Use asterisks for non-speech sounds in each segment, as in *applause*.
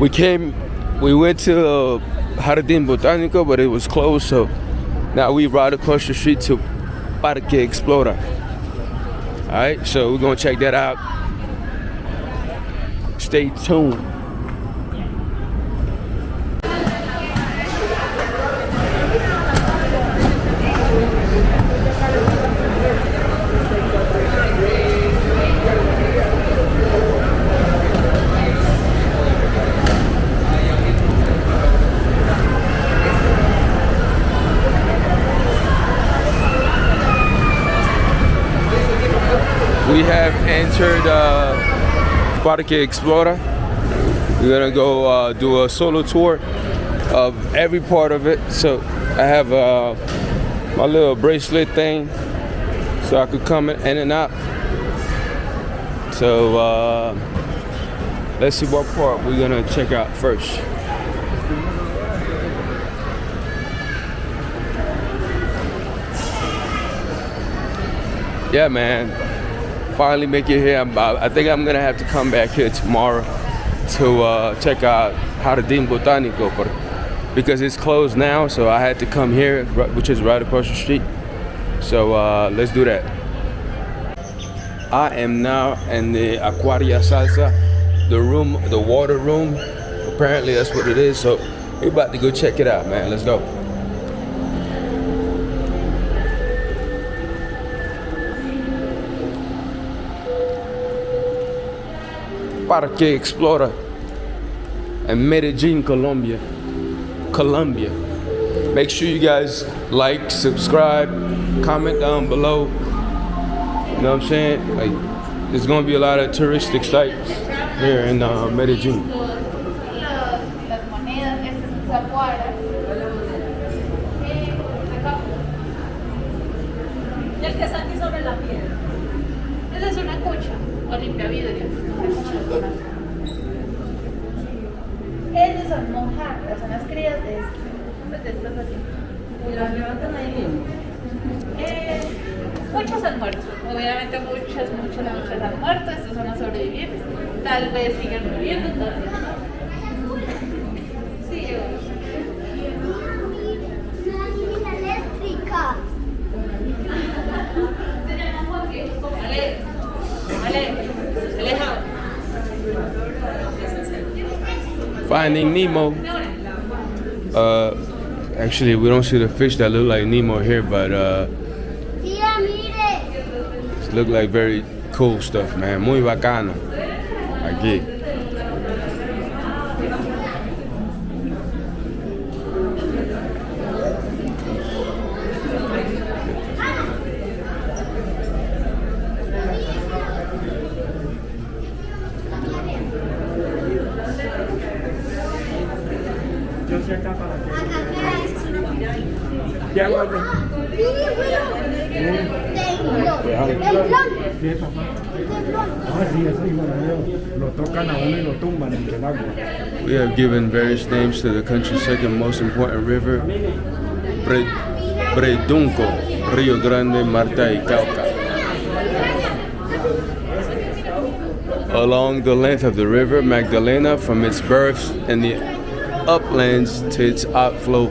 We came, we went to uh, Jardín Botánico, but it was closed, so now we ride across the street to Parque Explora. All right, so we're gonna check that out. Stay tuned. Parque Explora. We're gonna go uh, do a solo tour of every part of it. So I have uh, my little bracelet thing so I could come in and out. So uh, let's see what part we're gonna check out first. Yeah, man finally make it here. i think I'm gonna have to come back here tomorrow to uh, check out Jardín Botánico, because it's closed now, so I had to come here, which is right across the street. So uh, let's do that. I am now in the Aquaria Salsa, the room, the water room. Apparently that's what it is. So we're about to go check it out, man. Let's go. Parque Explora in Medellin, Colombia. Colombia. Make sure you guys like, subscribe, comment down below. You know what I'm saying? Like, there's gonna be a lot of touristic sites here in uh, Medellin. O limpia vidrio. Ellos son mojarras, son las crías de, pues de estas así. ¿Y las levantan ahí? Eh, muchos han muerto, obviamente muchas, muchas, muchas han muerto, estos son los sobrevivientes. Tal vez sigan viviendo Finding Nemo. Uh, actually, we don't see the fish that look like Nemo here, but uh, look like very cool stuff, man. Muy bacano. Aquí. We have given various names to the country's second most important river, Bredunco, Rio Grande, Marta y Cauca. Along the length of the river Magdalena from its birth in the uplands to its outflow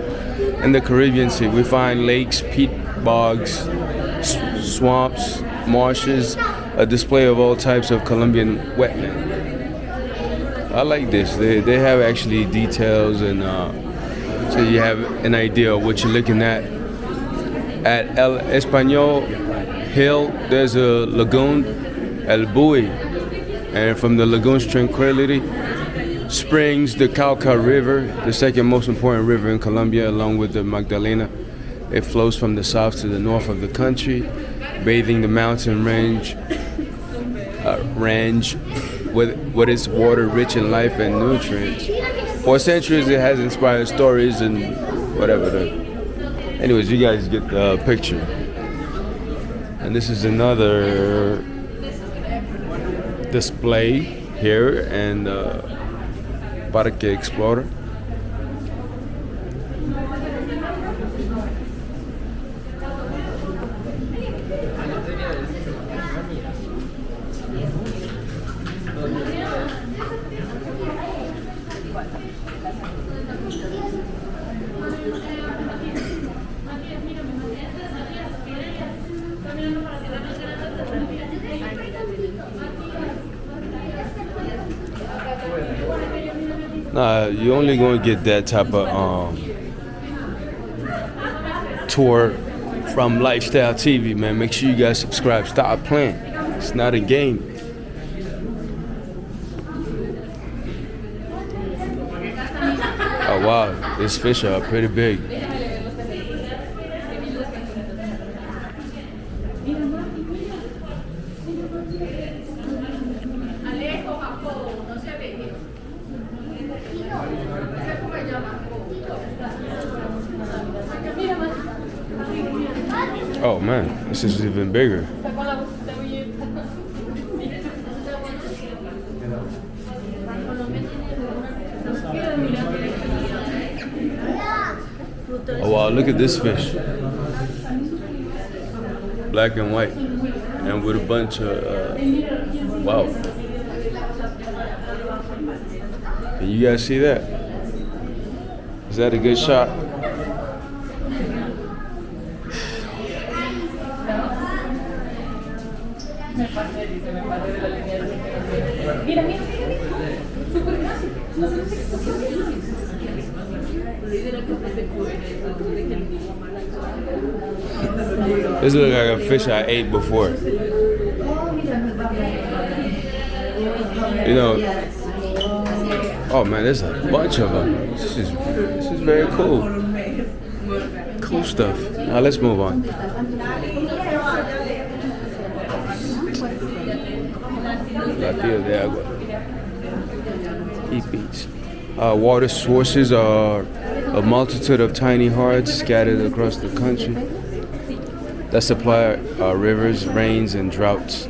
in the Caribbean Sea, we find lakes, peat bogs, swamps, marshes, a display of all types of Colombian wetland. I like this. They, they have actually details and uh, so you have an idea of what you're looking at. At El Español Hill, there's a lagoon, El Buey, and from the lagoon's tranquility springs the Cauca River, the second most important river in Colombia, along with the Magdalena. It flows from the south to the north of the country, bathing the mountain range, range with, with its water rich in life and nutrients. For centuries, it has inspired stories and whatever. The, anyways, you guys get the picture. And this is another display here and uh, Parque Explora. Nah, get that type of um, tour from Lifestyle TV, man. Make sure you guys subscribe. Stop playing. It's not a game. Oh wow, these fish are pretty big. Oh man, this is even bigger. Oh wow, look at this fish. Black and white. And with a bunch of, uh, wow. Can you guys see that? Is that a good shot? Mira, mira, mira, Súper fácil. No sé This looks like a fish I ate before. You know, oh man, there's a bunch of them. This is, this is very cool. Cool stuff. Now let's move on. Platillo de agua. Eat beach. Uh, water sources are a multitude of tiny hearts scattered across the country that supply uh, rivers, rains, and droughts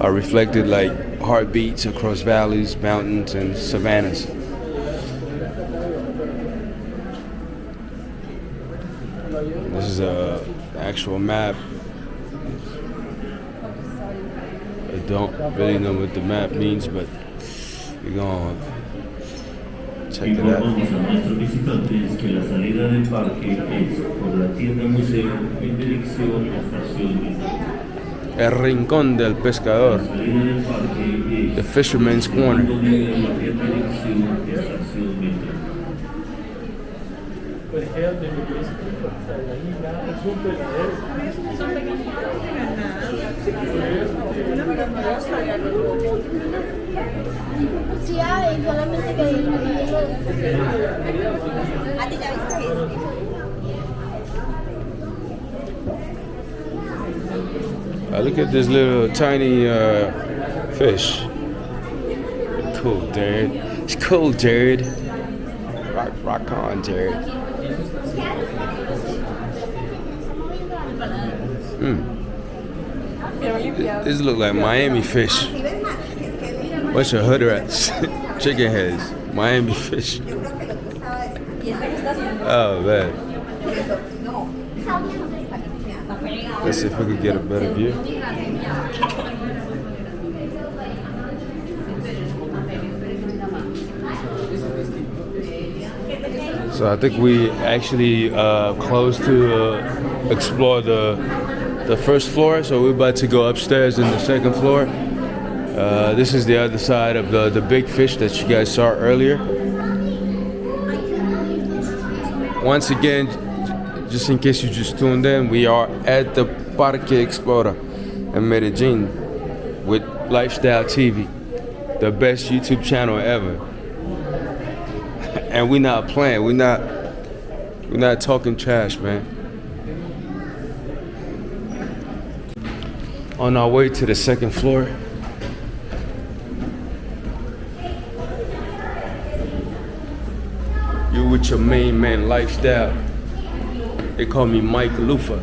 are reflected like heartbeats across valleys, mountains, and savannas. This is a actual map. I don't really know what the map means, but we're gonna check it out. Informamos a nuestros visitantes que la salida del parque es por la tienda museo en dirección a Estación El rincón del pescador, La salida del the es fisherman's corner. en dirección a Estación Metro. Sí hay, solamente que ¿A ti ya viste Uh, look at this little tiny uh, fish. Cool, Jared. It's cool, Jared. Rock, rock on, Jared. Mm. This look like Miami fish. Bunch of hood rats, *laughs* chicken heads, Miami fish. Oh man. Let's see if we can get a better view. So I think we actually uh, close to uh, explore the the first floor. So we're about to go upstairs in the second floor. Uh, this is the other side of the the big fish that you guys saw earlier. Once again, just in case you just tuned in, we are at the Parque Explora in Medellin with Lifestyle TV, the best YouTube channel ever. *laughs* And we're not playing. We're not. We're not talking trash, man. On our way to the second floor. You with your main man lifestyle. They call me Mike Lufa.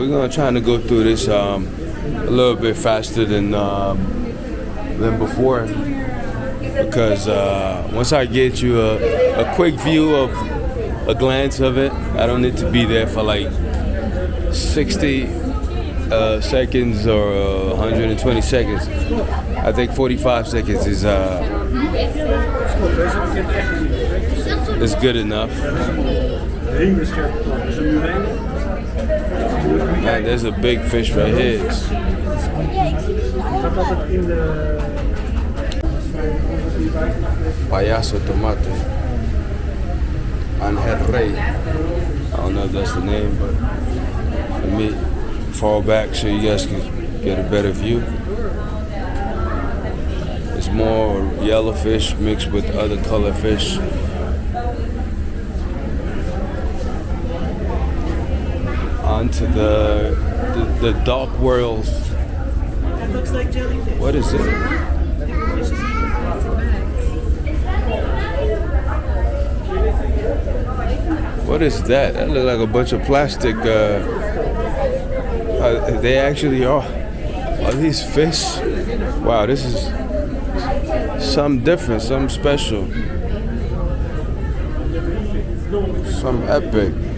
We're gonna try to go through this um, a little bit faster than um, than before because uh, once I get you a, a quick view of a glance of it, I don't need to be there for like 60 uh, seconds or uh, 120 seconds. I think 45 seconds is uh, is good enough. Man, there's a big fish right here. Payaso Tomate. Angel Rey. I don't know if that's the name, but let me fall back so you guys can get a better view. It's more yellow fish mixed with other color fish. Onto the, the the dark world. That looks like jellyfish. What is it? What is that? That look like a bunch of plastic. Uh, uh, they actually are. Are these fish? Wow, this is something different, something special, some epic.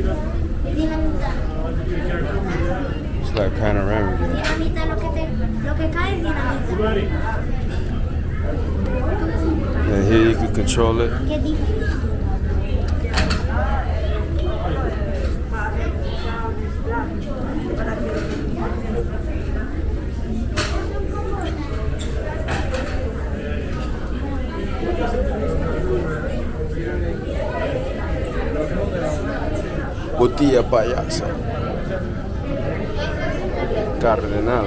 Like panoramic. Dinamita, lo que, te, lo que cae es dinamita. And here you can control it. Botilla payasa. Cardenal.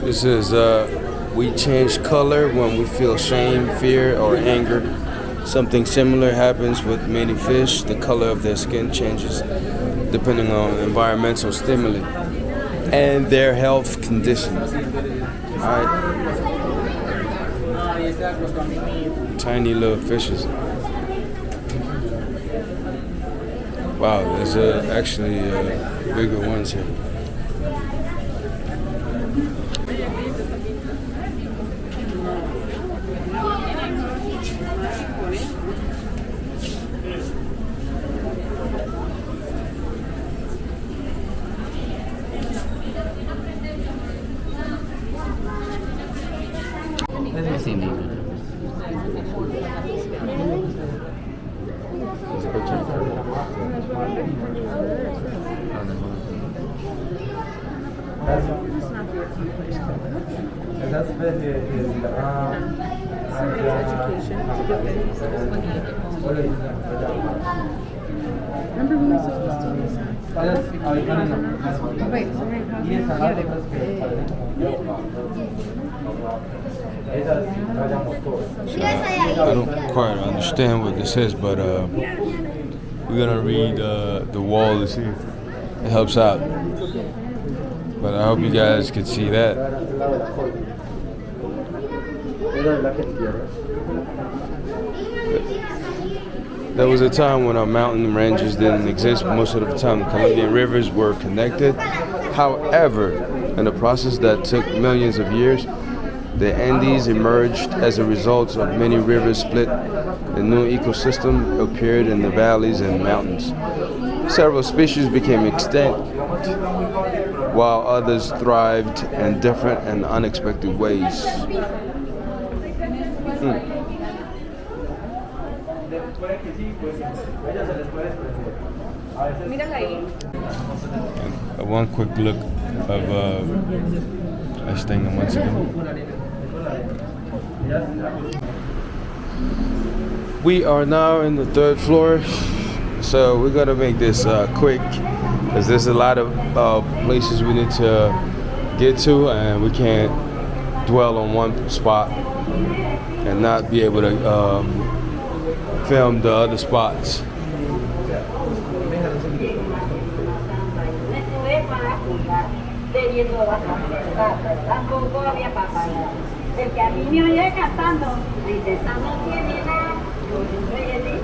This is uh, we change color when we feel shame, fear, or anger. Something similar happens with many fish. The color of their skin changes depending on environmental stimuli and their health condition. Tiny little fishes. Wow, there's uh, actually uh, bigger ones here. Teennebel. I don't quite understand what this is, but uh, we're gonna read uh, the wall to see if it helps out. But I hope you guys can see that. There was a time when our mountain ranges didn't exist. Most of the time, the Colombian rivers were connected. However, in a process that took millions of years, the Andes emerged as a result of many rivers split. A new ecosystem appeared in the valleys and mountains. Several species became extinct, while others thrived in different and unexpected ways. Mírala ahí. Uh, one quick look of uh, this thing once again. We are now in the third floor, so we're gonna make this uh, quick because there's a lot of uh, places we need to get to, and we can't dwell on one spot and not be able to um, film the other spots. Desde que a mí me oye cantando, dice, esa no tiene nada, yo soy el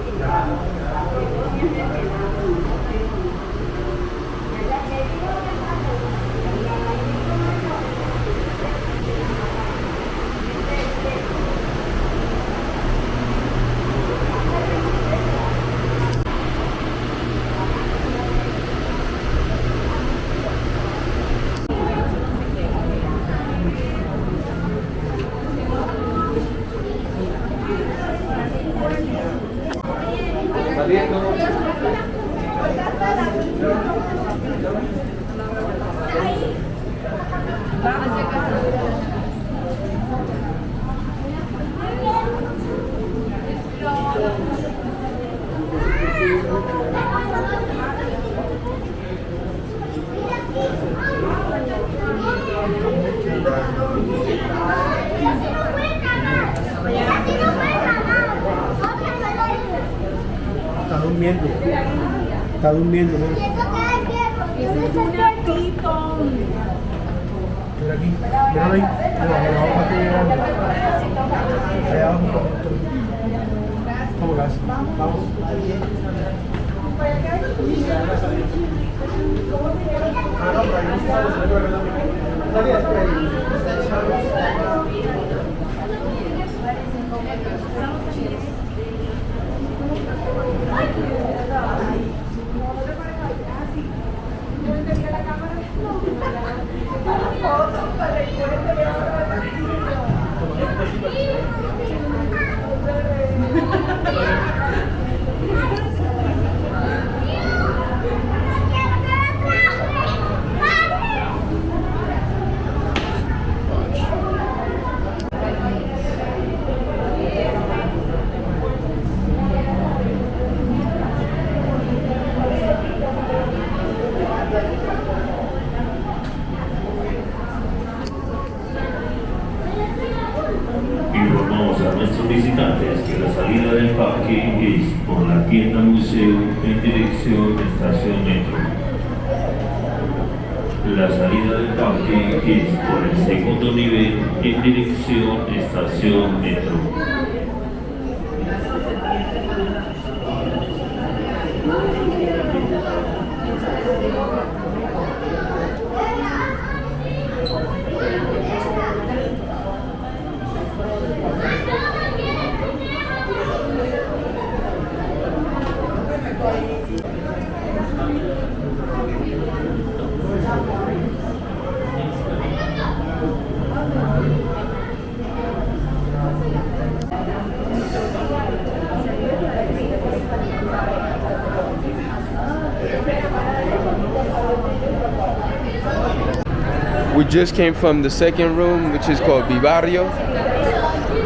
We just came from the second room, which is called Vivario.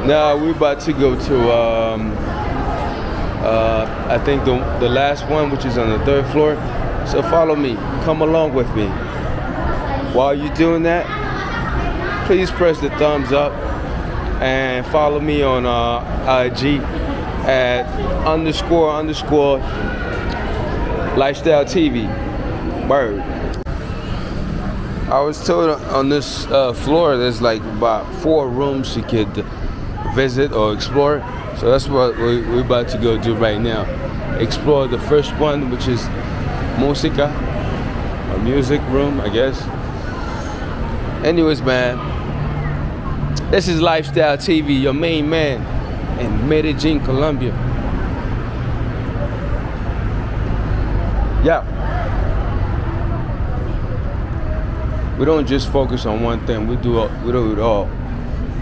Now we're about to go to, um, uh, I think the, the last one, which is on the third floor. So follow me, come along with me. While you're doing that, please press the thumbs up and follow me on uh, IG at underscore underscore lifestyle TV. Word. I was told on this uh, floor there's like about four rooms you could visit or explore. So that's what we- we're about to go do right now. Explore the first one, which is Musica, a music room, I guess. Anyways, man, this is Lifestyle TV, your main man in Medellin, Colombia. Yeah. we don't just focus on one thing. We do we do it all,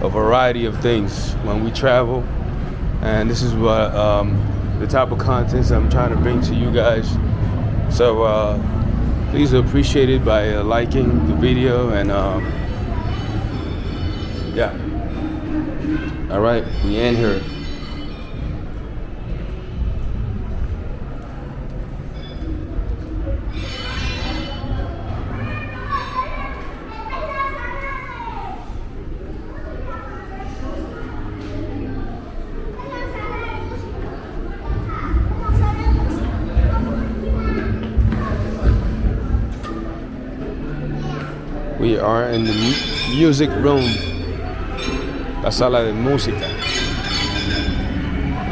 a variety of things when we travel, and this is what um, the type of contents I'm trying to bring to you guys. So uh, please appreciate it by uh, liking the video and um, yeah. All right, we end here. We are in the mu- music room. La sala de música.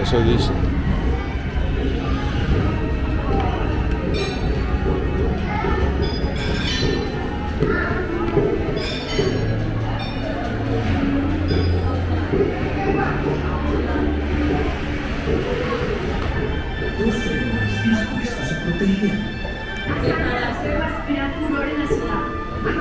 Eso dice. No,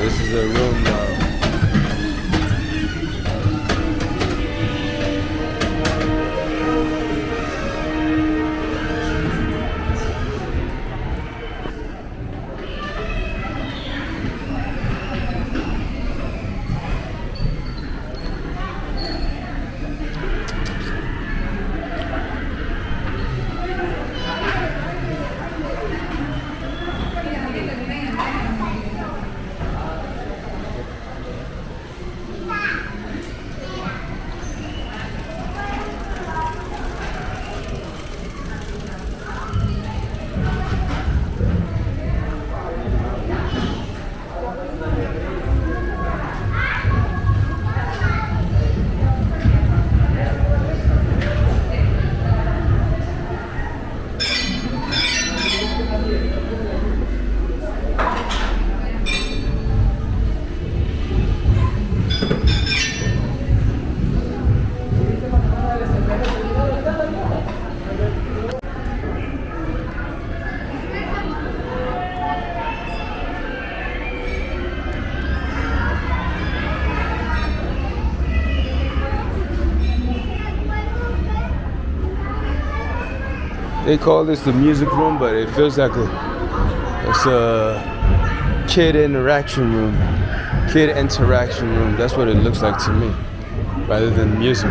this is a room now. They call this the music room, but it feels like a it's a kid interaction room. Kid interaction room. That's what it looks like to me, rather than music.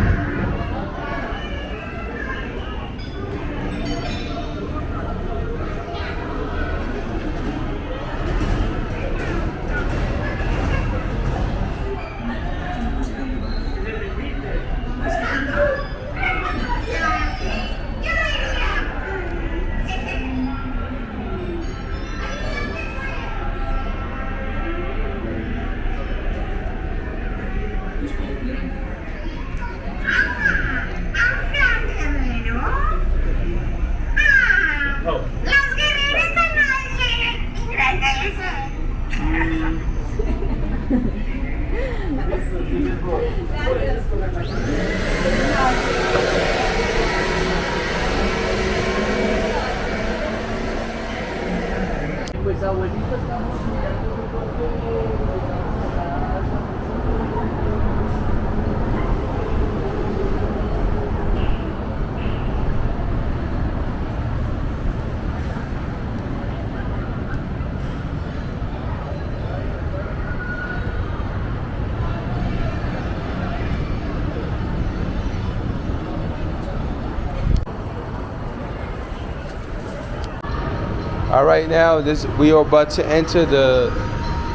All right, now this we are about to enter the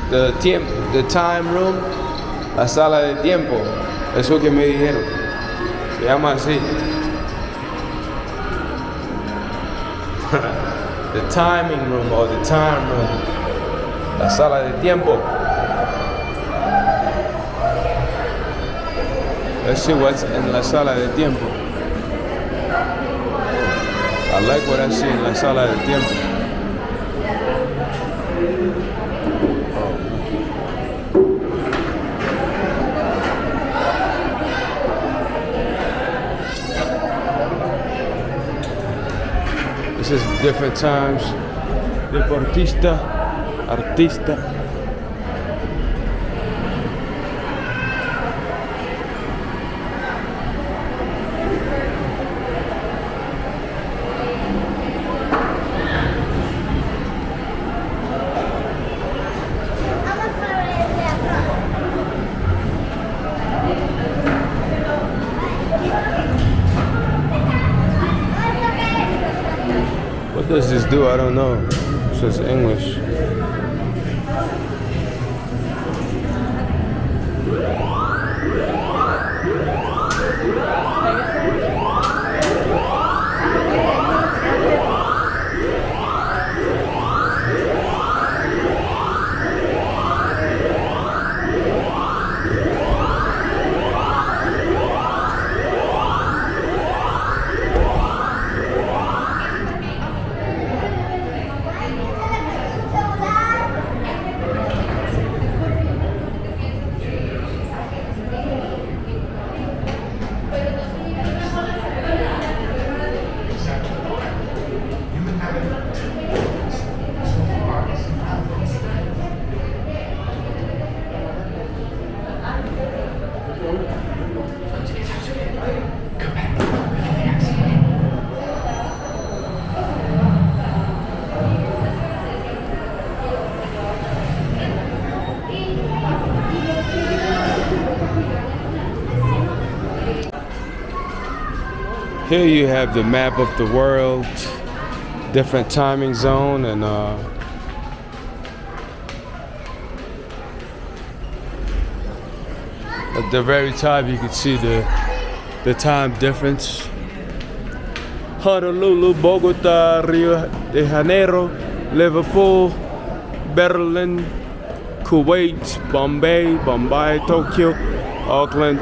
the tiemp, the time room, la sala de tiempo. Eso que me dijeron. Se llama así. *laughs* the timing room or the time room. La sala de tiempo. Let's see what's in la sala de tiempo. I like what I see in la sala de tiempo. Different times. Deportista, artista. Do? I don't know. It's says English. Here you have the map of the world, different timing zone, and uh, at the very top you can see the the time difference. Honolulu, Bogota, Rio de Janeiro, Liverpool, Berlin, Kuwait, Bombay, Bombay, Tokyo, Auckland.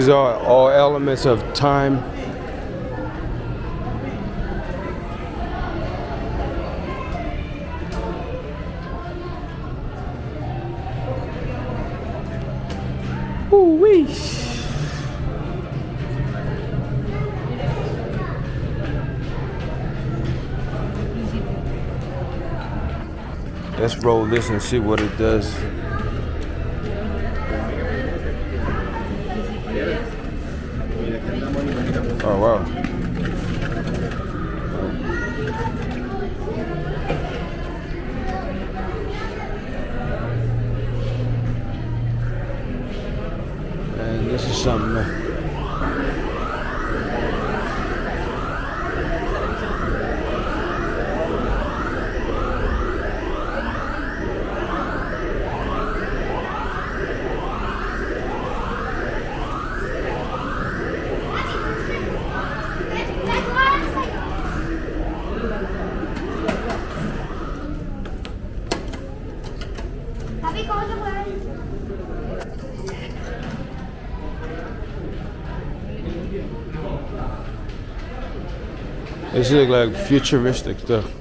These are all elements of time. Ooh-wee. Let's roll this and see what it does. Oh wow. And this is something. uh, Papi, ¿cómo se mueve? This look like futuristic stuff.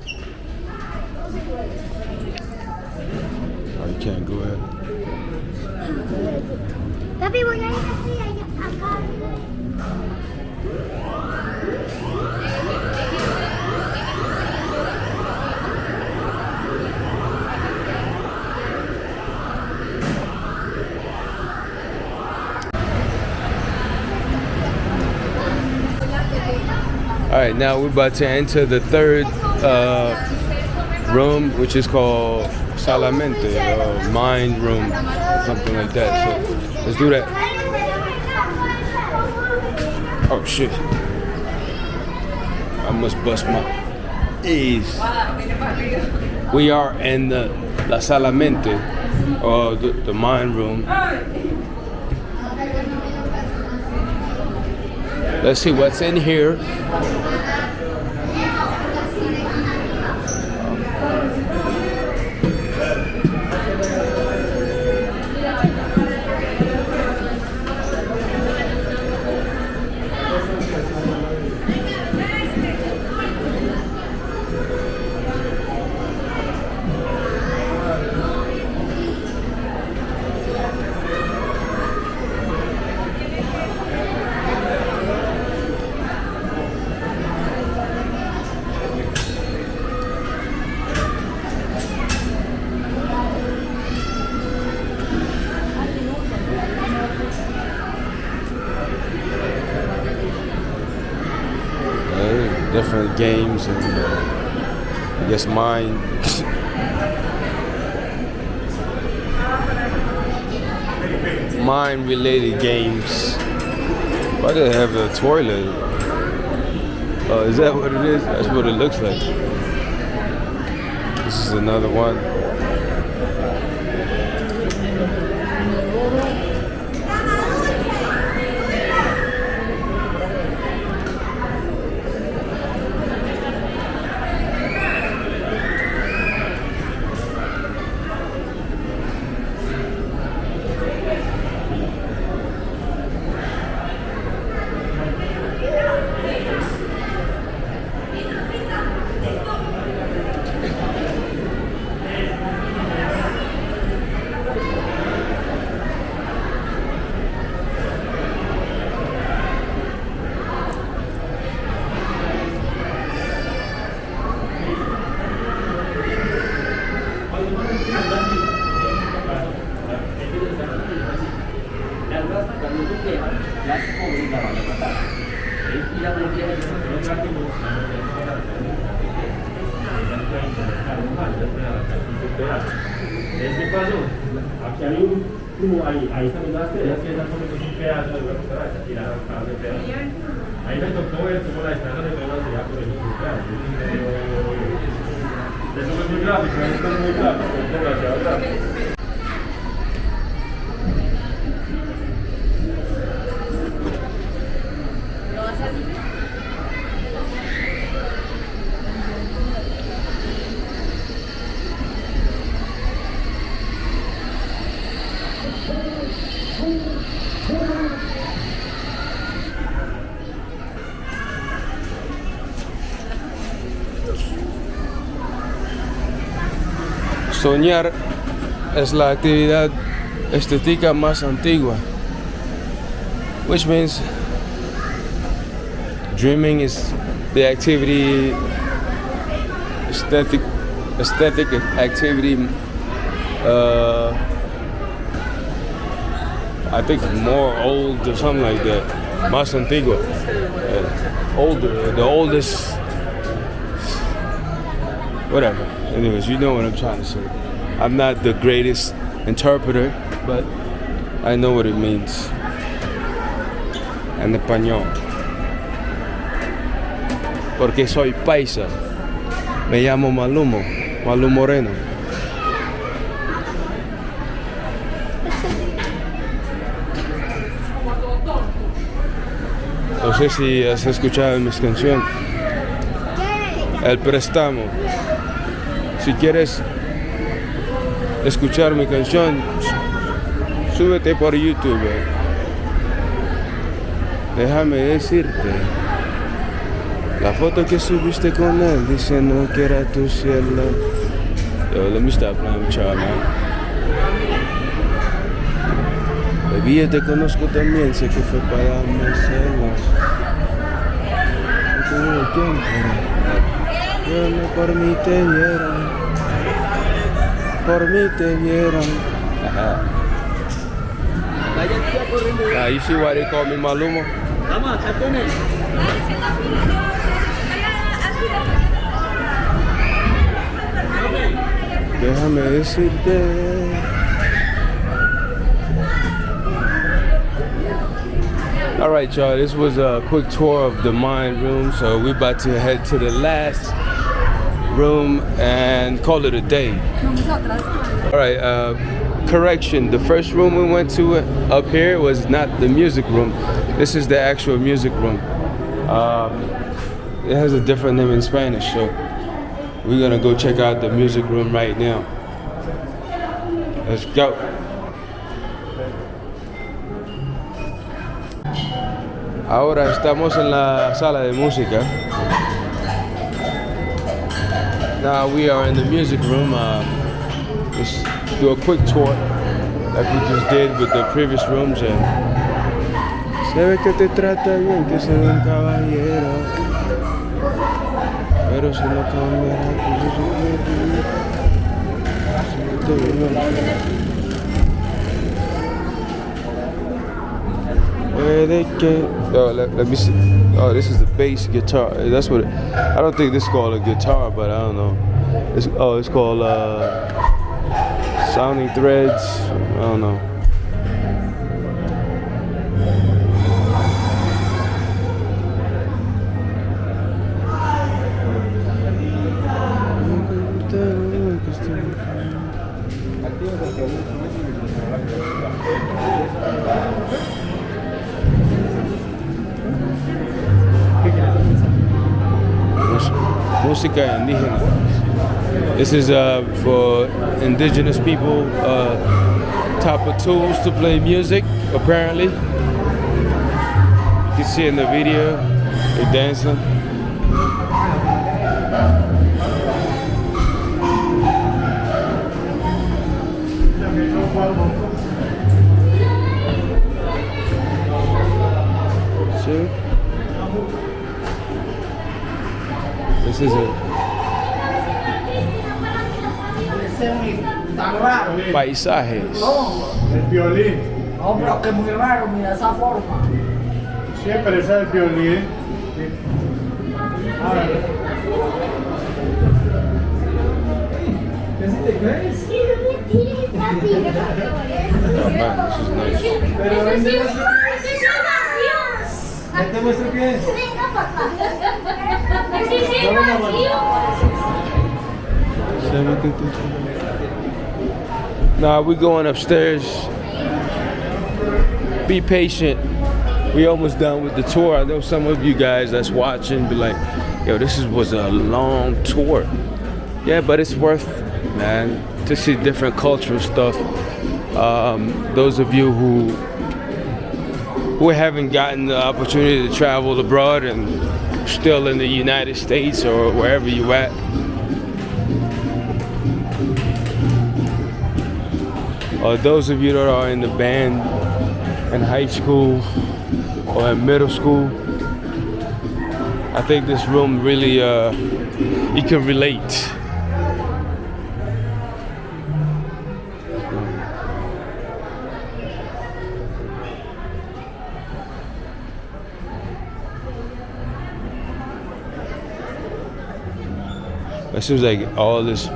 Now we're about to enter the third uh, room, which is called Salamente, or mind room, something like that. So let's do that. Oh shit! I must bust my ease. We are in the La Salamente, or the, the mind room. Let's see what's in here. Games and uh, I guess mine. Mind related games. Why do they have a toilet? Oh, is that what it is? That's what it looks like. This is another one. Soñar es la actividad estética más antigua, which means dreaming is the activity aesthetic aesthetic activity uh, I think more old or something like that. Más antigua. Uh, older, the oldest whatever. Anyways, you know what I'm trying to say. I'm not the greatest interpreter, but I know what it means. En español. Porque soy paisa. Me llamo Malumo, Malum Moreno. No sé si has escuchado mis canciones. El préstamo. Si quieres escuchar mi canción, súbete por YouTube. Déjame decirte. La foto que subiste con él diciendo que era tu cielo. Yo, let me stop playing with y'all, man. Baby, yo te conozco también, sé que fue para darme celos. No tengo tiempo. Yo no por mí te vieron. Por mí te vieron. Ajá. Ah, you see why they call me Malumo? Déjame decirte. All right, y'all. This was a quick tour of the Mind Room. So we're about to head to the last room and call it a day. All right. Uh, correction. The first room we went to up here was not the music room. This is the actual music room. Um, it has a different name in Spanish, so we're gonna go check out the music room right now. Let's go. Ahora estamos en la sala de música. Now we are in the music room. Uh, let's do a quick tour like we just did with the previous rooms. And se ve que te trata bien, que se un caballero. Pero si no Puede que. Oh, let, let me see. Oh, this is the bass guitar. That's what. It, I don't think this is called a guitar, but I don't know. It's, oh, it's called uh, sounding threads. I don't know. Música indígena. This is uh, for indigenous people, uh, type of tools to play music, apparently. You can see in the video, they're dancing. This is a Tan raro. paisajes. El violín. No, pero que muy raro, mira esa forma. Siempre es el violín. Oh man, this is nice. ¿Te muestro qué es? Nah, we going upstairs. Be patient. We almost done with the tour. I know some of you guys that's watching be like, yo, this is, was a long tour. Yeah, but it's worth, man, to see different cultural stuff. Um, those of you who who haven't gotten the opportunity to travel abroad and still in the United States or wherever you at, or those of you that are in the band in high school or in middle school, I think this room really uh, you can relate. It seems like all this,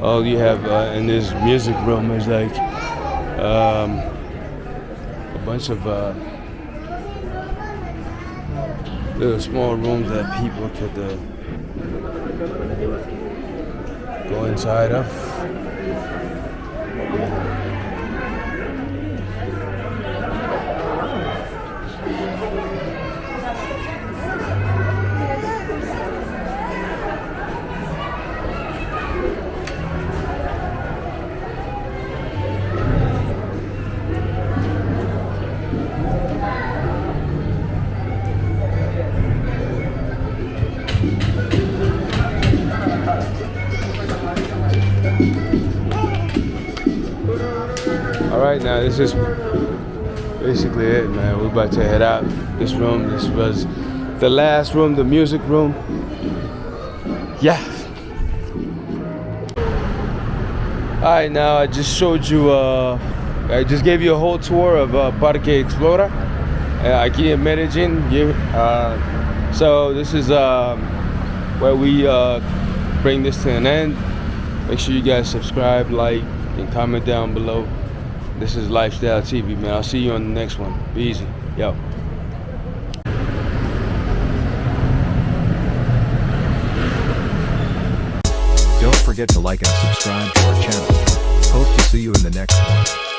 all you have uh, in this music room is like um, a bunch of uh, little small rooms that people could uh, go inside of. This is basically it, man. We're about to head out. This room, this was the last room, the music room. Yeah. All right, now I just showed you. Uh, I just gave you a whole tour of uh, Parque Explora, uh, aquí in Medellin. Uh, so this is um, where we uh, bring this to an end. Make sure you guys subscribe, like, and comment down below. This is Lifestyle TV, man. I'll see you on the next one. Be easy. Yo. Don't forget to like and subscribe to our channel. Hope to see you in the next one.